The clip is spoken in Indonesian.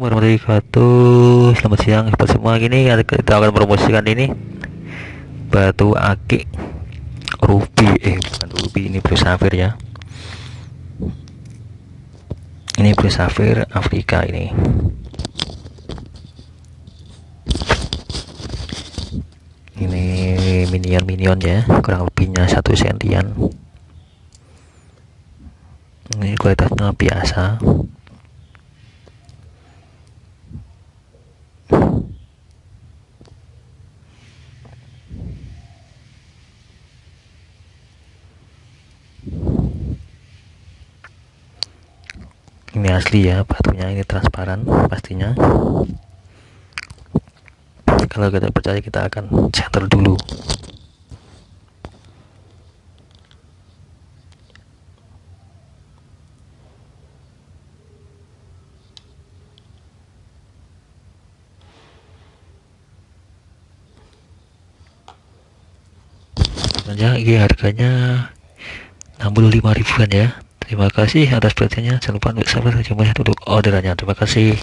warahmatullahi wabarakatuh. Selamat siang buat semua. Gini kita akan promosikan ini. Batu akik. Ruby. Eh bukan ruby ini blue safir ya. Ini blue safir Afrika ini. Ini minion-minion ya kurang lebihnya satu sentian. Ini kualitasnya biasa ini asli ya batunya ini transparan pastinya. Kalau kita percaya kita akan center dulu. Ya ini harganya 65 ribuan ya terima kasih atas perhatiannya. Jangan lupa untuk subscribe untuk orderannya. Terima kasih